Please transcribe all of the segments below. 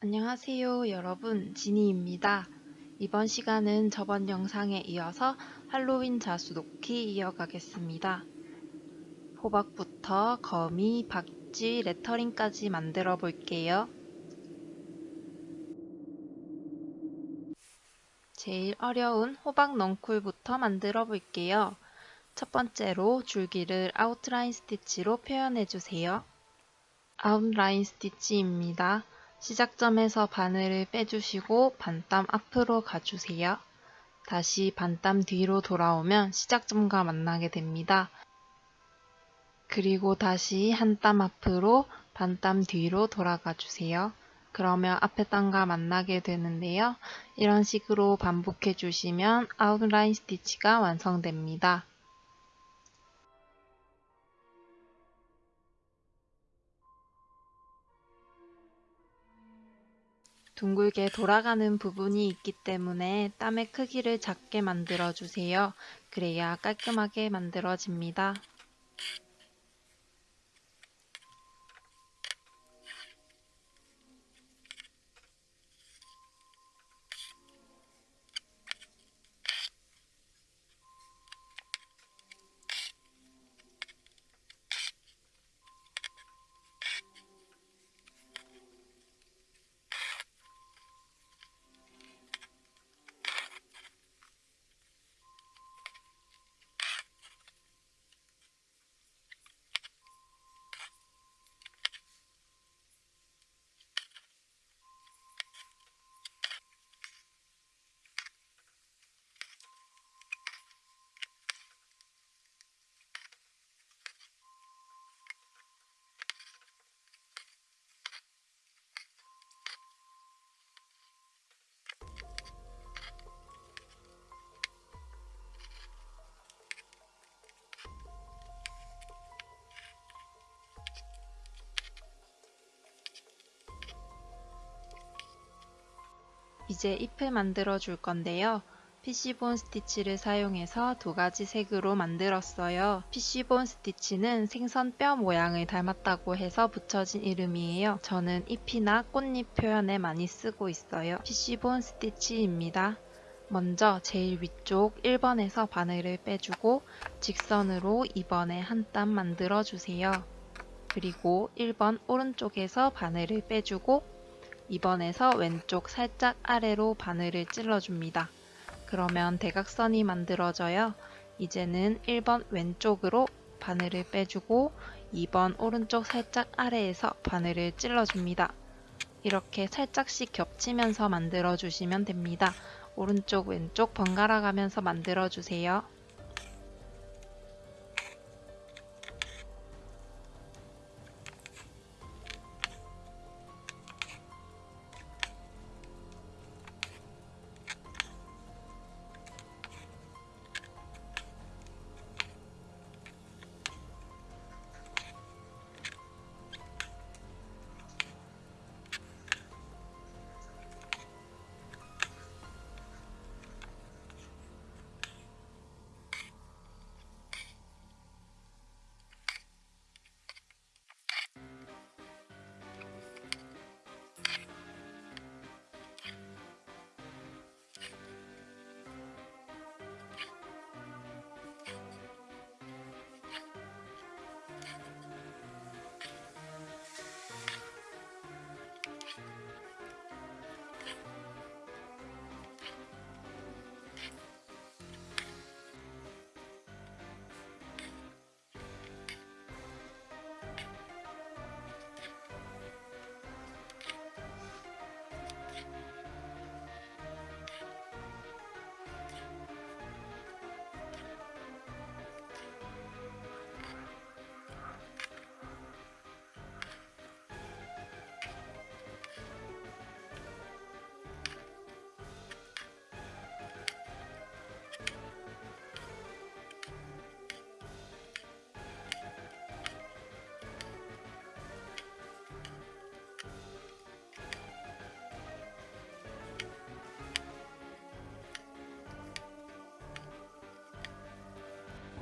안녕하세요 여러분 지니입니다. 이번 시간은 저번 영상에 이어서 할로윈 자수 놓기 이어가겠습니다. 호박부터 거미, 박쥐, 레터링까지 만들어 볼게요. 제일 어려운 호박 넝쿨부터 만들어 볼게요. 첫 번째로 줄기를 아웃라인 스티치로 표현해 주세요. 아웃라인 스티치입니다. 시작점에서 바늘을 빼주시고 반땀 앞으로 가주세요. 다시 반땀 뒤로 돌아오면 시작점과 만나게 됩니다. 그리고 다시 한 땀 앞으로 반땀 뒤로 돌아가 주세요. 그러면 앞에 땀과 만나게 되는데요. 이런 식으로 반복해 주시면 아웃라인 스티치가 완성됩니다. 둥글게 돌아가는 부분이 있기 때문에 땀의 크기를 작게 만들어 주세요. 그래야 깔끔하게 만들어집니다. 이제 잎을 만들어 줄 건데요. 피쉬본 스티치를 사용해서 두 가지 색으로 만들었어요. 피쉬본 스티치는 생선 뼈 모양을 닮았다고 해서 붙여진 이름이에요. 저는 잎이나 꽃잎 표현에 많이 쓰고 있어요. 피쉬본 스티치입니다. 먼저 제일 위쪽 1번에서 바늘을 빼주고 직선으로 2번에 한 땀 만들어 주세요. 그리고 1번 오른쪽에서 바늘을 빼주고 2번에서 왼쪽 살짝 아래로 바늘을 찔러줍니다. 그러면 대각선이 만들어져요. 이제는 1번 왼쪽으로 바늘을 빼주고 2번 오른쪽 살짝 아래에서 바늘을 찔러줍니다. 이렇게 살짝씩 겹치면서 만들어주시면 됩니다. 오른쪽 왼쪽 번갈아 가면서 만들어주세요.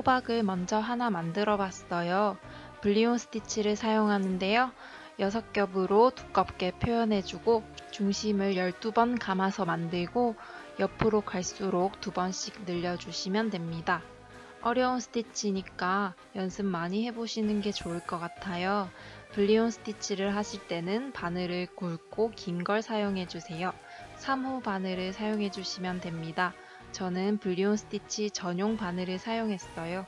호박을 먼저 하나 만들어 봤어요. 블리온 스티치를 사용하는데요. 6겹으로 두껍게 표현해주고 중심을 12번 감아서 만들고 옆으로 갈수록 두 번씩 늘려주시면 됩니다. 어려운 스티치니까 연습 많이 해보시는 게 좋을 것 같아요. 블리온 스티치를 하실 때는 바늘을 굵고 긴 걸 사용해 주세요. 3호 바늘을 사용해 주시면 됩니다. 저는 블리온 스티치 전용 바늘을 사용했어요.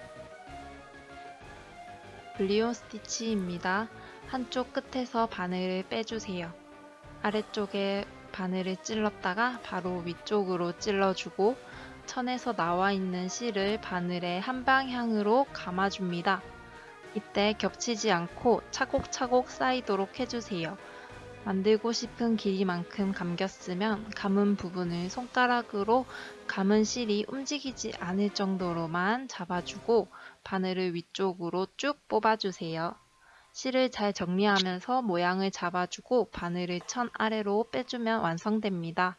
블리온 스티치입니다. 한쪽 끝에서 바늘을 빼주세요. 아래쪽에 바늘을 찔렀다가 바로 위쪽으로 찔러주고 천에서 나와 있는 실을 바늘의 한 방향으로 감아줍니다. 이때 겹치지 않고 차곡차곡 쌓이도록 해주세요. 만들고 싶은 길이만큼 감겼으면 감은 부분을 손가락으로 감은 실이 움직이지 않을 정도로만 잡아주고 바늘을 위쪽으로 쭉 뽑아주세요. 실을 잘 정리하면서 모양을 잡아주고 바늘을 천 아래로 빼주면 완성됩니다.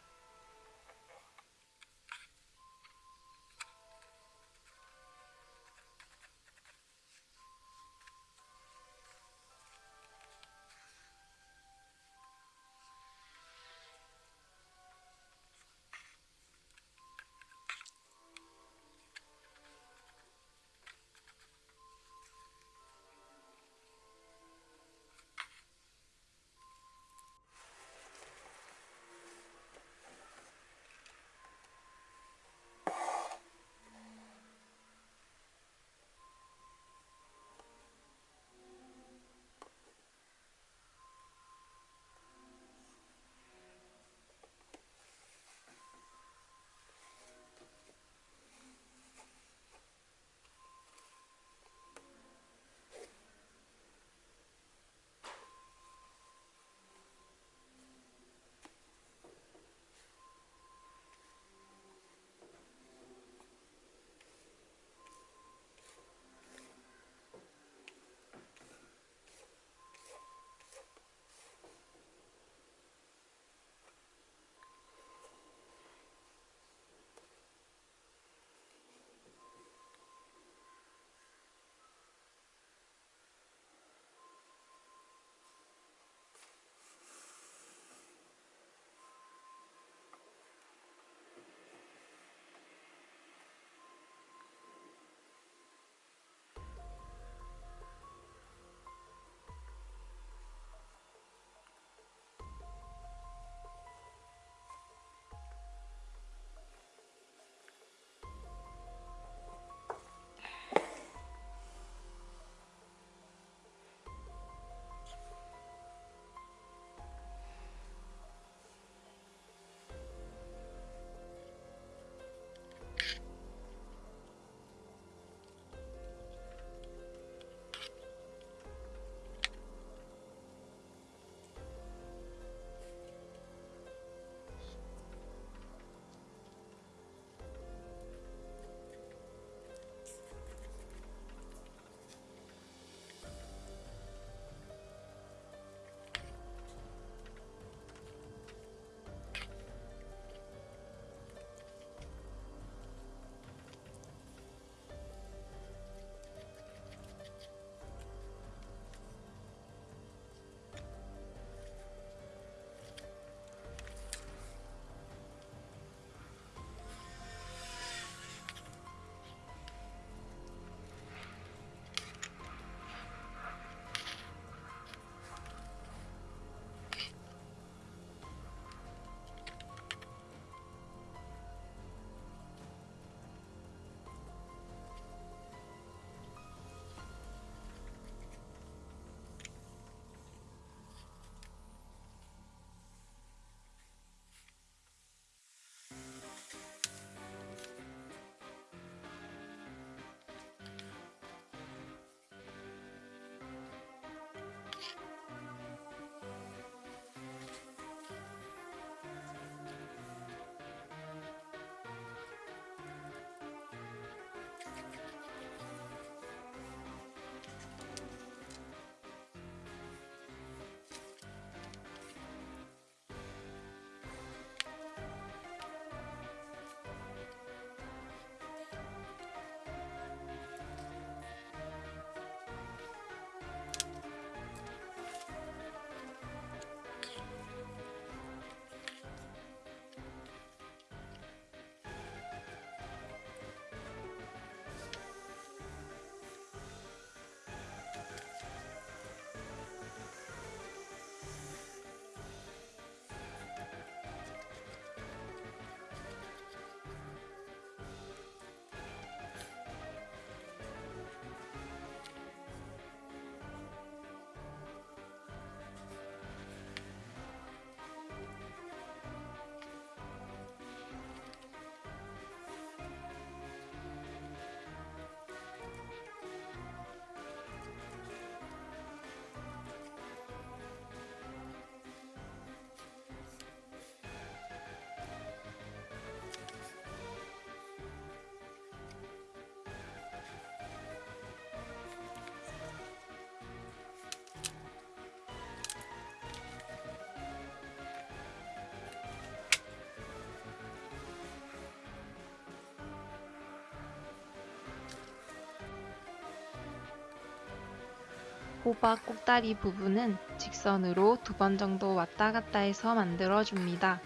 호박 꼭다리 부분은 직선으로 두 번 정도 왔다 갔다 해서 만들어줍니다.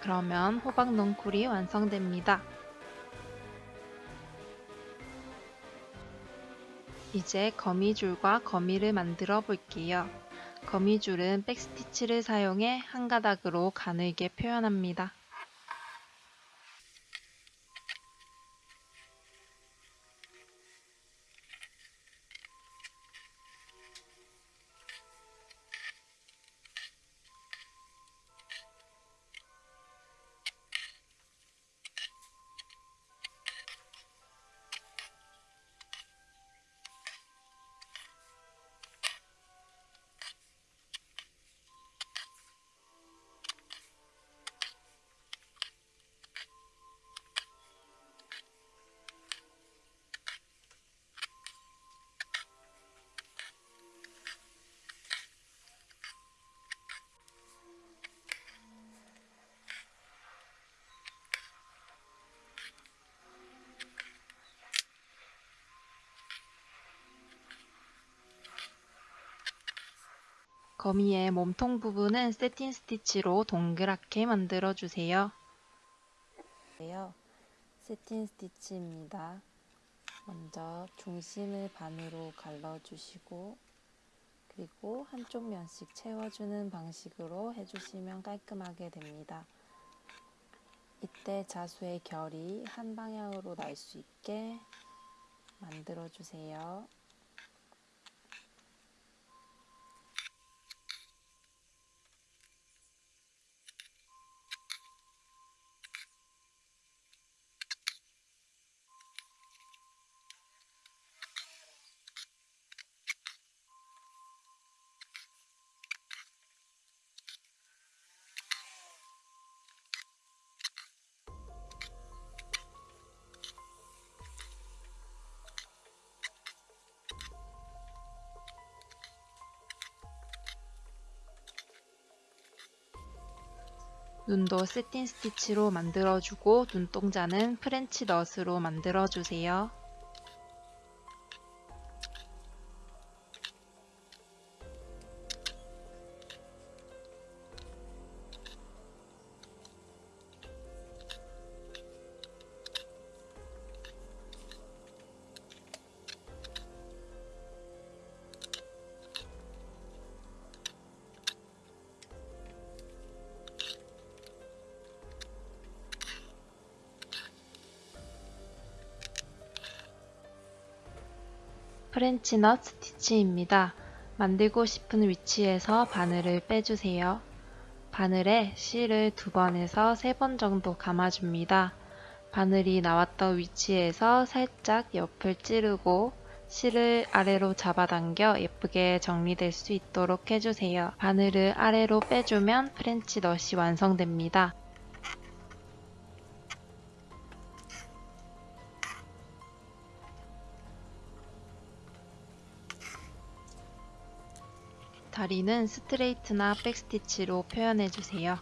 그러면 호박 넝쿨이 완성됩니다. 이제 거미줄과 거미를 만들어 볼게요. 거미줄은 백스티치를 사용해 한 가닥으로 가늘게 표현합니다. 거미의 몸통 부분은 세틴 스티치로 동그랗게 만들어 주세요. 세틴 스티치입니다. 먼저 중심을 반으로 갈라주시고 그리고 한쪽 면씩 채워주는 방식으로 해주시면 깔끔하게 됩니다. 이때 자수의 결이 한 방향으로 날 수 있게 만들어 주세요. 눈도 세틴 스티치로 만들어주고 눈동자는 프렌치 넛으로 만들어주세요. French knot 스티치입니다. 만들고 싶은 위치에서 바늘을 빼주세요. 바늘에 실을 두 번에서 세 번 정도 감아줍니다. 바늘이 나왔던 위치에서 살짝 옆을 찌르고 실을 아래로 잡아당겨 예쁘게 정리될 수 있도록 해주세요. 바늘을 아래로 빼주면 French knot이 완성됩니다. 다리는 스트레이트나 백스티치로 표현해주세요.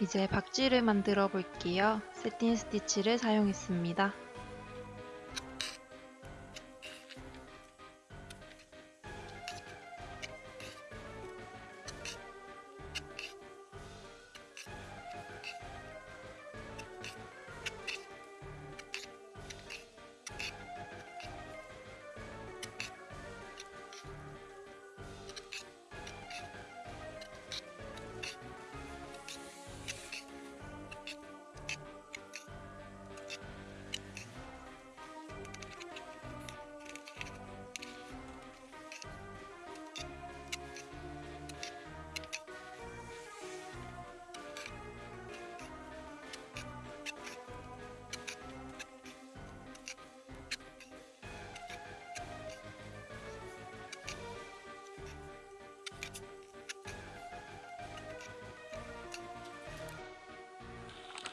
이제 박쥐를 만들어 볼게요. 세틴 스티치를 사용했습니다.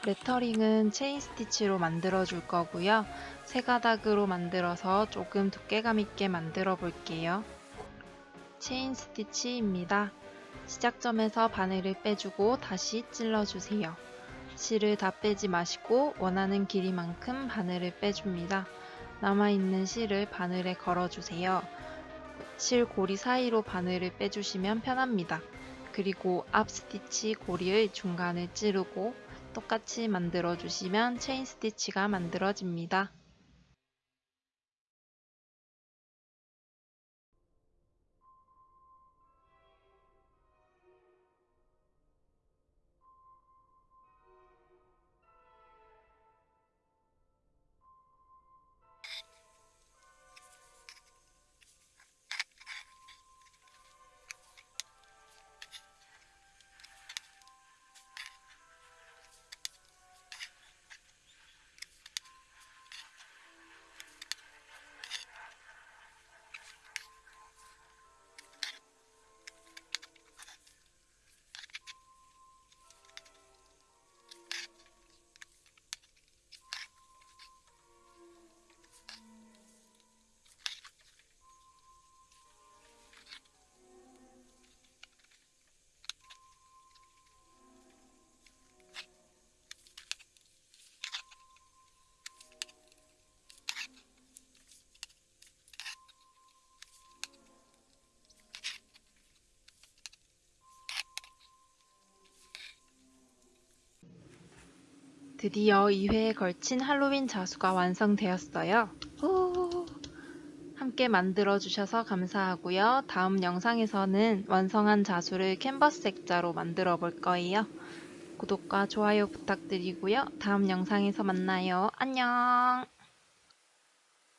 레터링은 체인 스티치로 만들어 줄 거고요. 세 가닥으로 만들어서 조금 두께감 있게 만들어 볼게요. 체인 스티치입니다. 시작점에서 바늘을 빼주고 다시 찔러주세요. 실을 다 빼지 마시고 원하는 길이만큼 바늘을 빼줍니다. 남아있는 실을 바늘에 걸어주세요. 실 고리 사이로 바늘을 빼주시면 편합니다. 그리고 앞 스티치 고리의 중간을 찌르고 똑같이 만들어 주시면 체인 스티치가 만들어집니다. 드디어 2회에 걸친 할로윈 자수가 완성되었어요. 후! 함께 만들어주셔서 감사하고요. 다음 영상에서는 완성한 자수를 캔버스 액자로 만들어 볼 거예요. 구독과 좋아요 부탁드리고요. 다음 영상에서 만나요. 안녕!